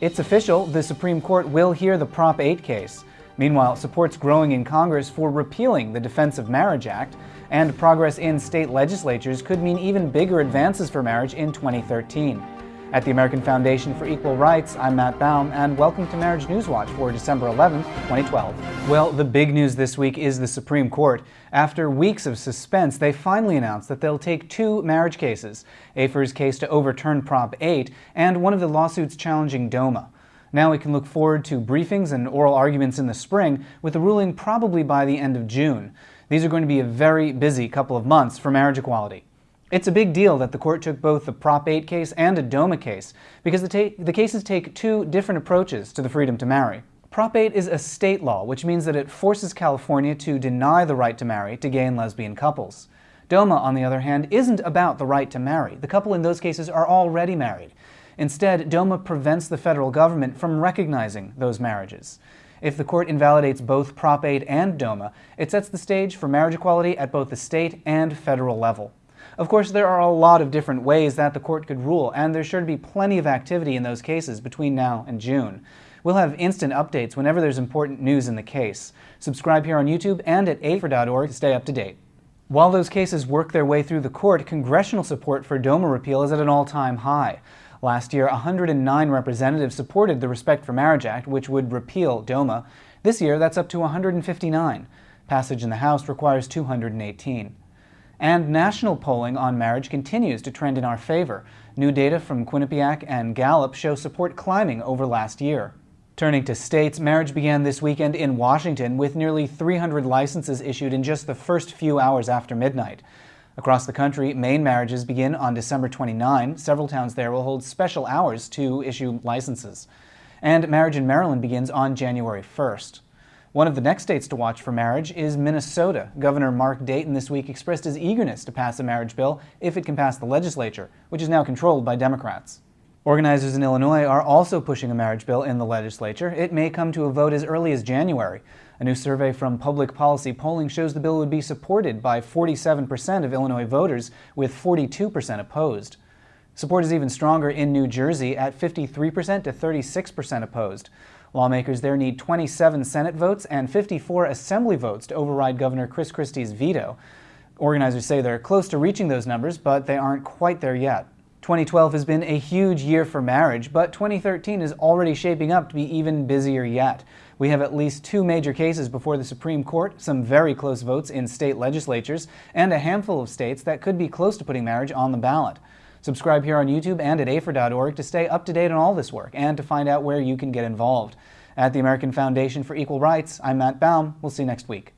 It's official, the Supreme Court will hear the Prop 8 case. Meanwhile, support's growing in Congress for repealing the Defense of Marriage Act, and progress in state legislatures could mean even bigger advances for marriage in 2013. At the American Foundation for Equal Rights, I'm Matt Baume, and welcome to Marriage Newswatch for December 11, 2012. Well, the big news this week is the Supreme Court. After weeks of suspense, they finally announced that they'll take two marriage cases, AFER's case to overturn Prop 8 and one of the lawsuits challenging DOMA. Now we can look forward to briefings and oral arguments in the spring, with a ruling probably by the end of June. These are going to be a very busy couple of months for marriage equality. It's a big deal that the court took both the Prop 8 case and a DOMA case, because the, the, cases take two different approaches to the freedom to marry. Prop 8 is a state law, which means that it forces California to deny the right to marry to gay and lesbian couples. DOMA, on the other hand, isn't about the right to marry. The couple in those cases are already married. Instead, DOMA prevents the federal government from recognizing those marriages. If the court invalidates both Prop 8 and DOMA, it sets the stage for marriage equality at both the state and federal level. Of course, there are a lot of different ways that the court could rule, and there's sure to be plenty of activity in those cases between now and June. We'll have instant updates whenever there's important news in the case. Subscribe here on YouTube and at afer.org to stay up to date. While those cases work their way through the court, congressional support for DOMA repeal is at an all-time high. Last year, 109 representatives supported the Respect for Marriage Act, which would repeal DOMA. This year, that's up to 159. Passage in the House requires 218. And national polling on marriage continues to trend in our favor. New data from Quinnipiac and Gallup show support climbing over last year. Turning to states, marriage began this weekend in Washington with nearly 300 licenses issued in just the first few hours after midnight. Across the country, Maine marriages begin on December 29. Several towns there will hold special hours to issue licenses. And marriage in Maryland begins on January 1st. One of the next states to watch for marriage is Minnesota. Governor Mark Dayton this week expressed his eagerness to pass a marriage bill if it can pass the legislature, which is now controlled by Democrats. Organizers in Illinois are also pushing a marriage bill in the legislature. It may come to a vote as early as January. A new survey from Public Policy Polling shows the bill would be supported by 47% of Illinois voters, with 42% opposed. Support is even stronger in New Jersey at 53% to 36% opposed. Lawmakers there need 27 Senate votes and 54 Assembly votes to override Governor Chris Christie's veto. Organizers say they're close to reaching those numbers, but they aren't quite there yet. 2012 has been a huge year for marriage, but 2013 is already shaping up to be even busier yet. We have at least two major cases before the Supreme Court, some very close votes in state legislatures, and a handful of states that could be close to putting marriage on the ballot. Subscribe here on YouTube and at afer.org to stay up to date on all this work and to find out where you can get involved. At the American Foundation for Equal Rights, I'm Matt Baume. We'll see you next week.